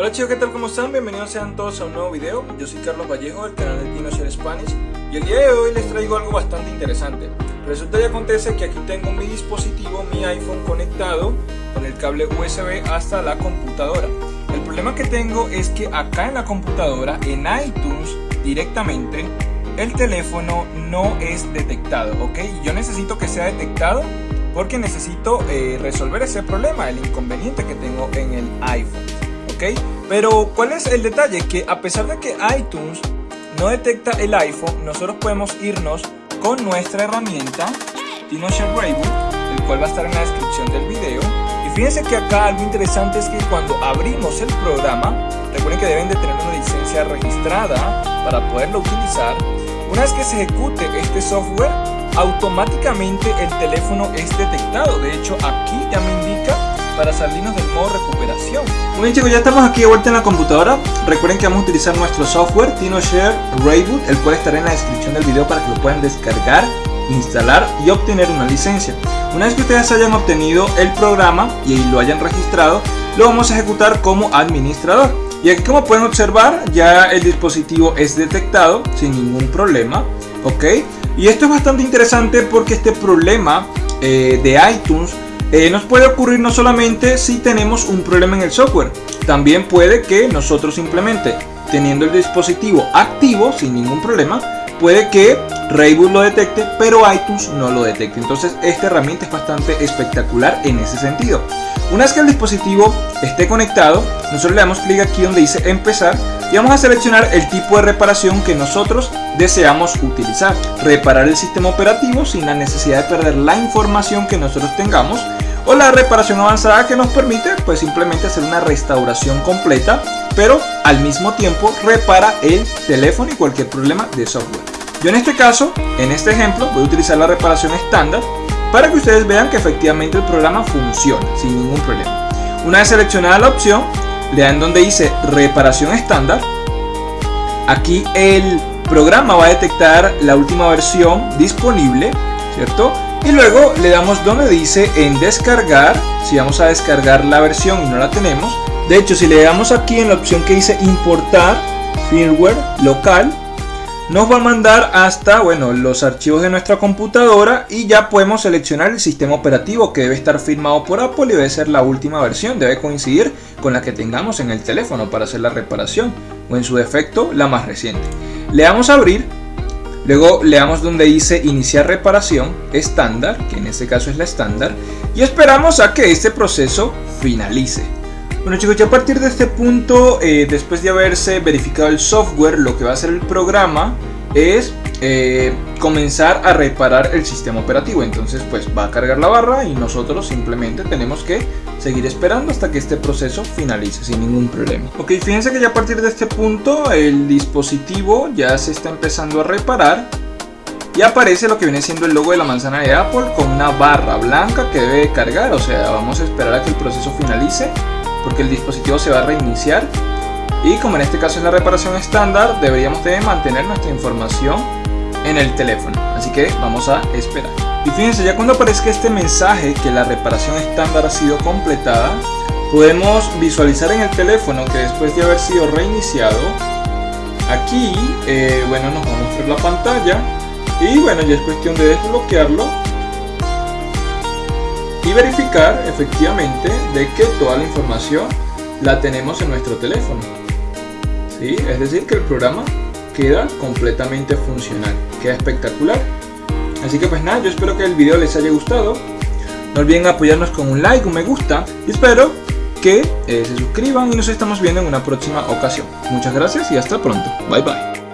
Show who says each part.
Speaker 1: Hola chicos, ¿qué tal? ¿Cómo están? Bienvenidos sean todos a un nuevo video. Yo soy Carlos Vallejo del canal de TinoShare Spanish y el día de hoy les traigo algo bastante interesante. Resulta y acontece que aquí tengo mi dispositivo, mi iPhone conectado con el cable USB hasta la computadora. El problema que tengo es que acá en la computadora, en iTunes directamente, el teléfono no es detectado, ¿ok? Yo necesito que sea detectado porque necesito eh, resolver ese problema, el inconveniente que tengo en el iPhone. Pero ¿cuál es el detalle? Que a pesar de que iTunes no detecta el iPhone, nosotros podemos irnos con nuestra herramienta TinoShare Raybook, el cual va a estar en la descripción del video. Y fíjense que acá algo interesante es que cuando abrimos el programa, recuerden que deben de tener una licencia registrada para poderlo utilizar. Una vez que se ejecute este software, automáticamente el teléfono es detectado. De hecho, aquí ya me indica para salirnos del modo recuperación. Bien chicos, ya estamos aquí de vuelta en la computadora. Recuerden que vamos a utilizar nuestro software TinoShare Rayboot, el cual estará en la descripción del video para que lo puedan descargar, instalar y obtener una licencia. Una vez que ustedes hayan obtenido el programa y lo hayan registrado, lo vamos a ejecutar como administrador. Y aquí como pueden observar, ya el dispositivo es detectado sin ningún problema. ¿Ok? Y esto es bastante interesante porque este problema eh, de iTunes eh, nos puede ocurrir no solamente si tenemos un problema en el software, también puede que nosotros simplemente teniendo el dispositivo activo sin ningún problema, puede que Rayboot lo detecte, pero iTunes no lo detecte. Entonces esta herramienta es bastante espectacular en ese sentido. Una vez que el dispositivo esté conectado, nosotros le damos clic aquí donde dice empezar y vamos a seleccionar el tipo de reparación que nosotros deseamos utilizar. Reparar el sistema operativo sin la necesidad de perder la información que nosotros tengamos o la reparación avanzada que nos permite pues simplemente hacer una restauración completa pero al mismo tiempo repara el teléfono y cualquier problema de software. Yo en este caso, en este ejemplo, voy a utilizar la reparación estándar para que ustedes vean que efectivamente el programa funciona sin ningún problema. Una vez seleccionada la opción, le dan donde dice reparación estándar. Aquí el programa va a detectar la última versión disponible, ¿cierto? Y luego le damos donde dice en descargar, si vamos a descargar la versión y no la tenemos. De hecho, si le damos aquí en la opción que dice importar firmware local, nos va a mandar hasta bueno, los archivos de nuestra computadora y ya podemos seleccionar el sistema operativo que debe estar firmado por Apple y debe ser la última versión, debe coincidir con la que tengamos en el teléfono para hacer la reparación o en su defecto la más reciente. Le damos a abrir, luego le damos donde dice iniciar reparación estándar, que en este caso es la estándar, y esperamos a que este proceso finalice. Bueno chicos, ya a partir de este punto, eh, después de haberse verificado el software, lo que va a hacer el programa es eh, comenzar a reparar el sistema operativo. Entonces pues va a cargar la barra y nosotros simplemente tenemos que seguir esperando hasta que este proceso finalice sin ningún problema. Ok, fíjense que ya a partir de este punto el dispositivo ya se está empezando a reparar y aparece lo que viene siendo el logo de la manzana de Apple con una barra blanca que debe cargar, o sea, vamos a esperar a que el proceso finalice porque el dispositivo se va a reiniciar y como en este caso es la reparación estándar deberíamos de mantener nuestra información en el teléfono así que vamos a esperar y fíjense ya cuando aparezca este mensaje que la reparación estándar ha sido completada podemos visualizar en el teléfono que después de haber sido reiniciado aquí eh, bueno nos va a mostrar la pantalla y bueno ya es cuestión de desbloquearlo y verificar efectivamente de que toda la información la tenemos en nuestro teléfono. ¿Sí? Es decir, que el programa queda completamente funcional, queda espectacular. Así que pues nada, yo espero que el video les haya gustado. No olviden apoyarnos con un like, un me gusta y espero que eh, se suscriban y nos estamos viendo en una próxima ocasión. Muchas gracias y hasta pronto. Bye bye.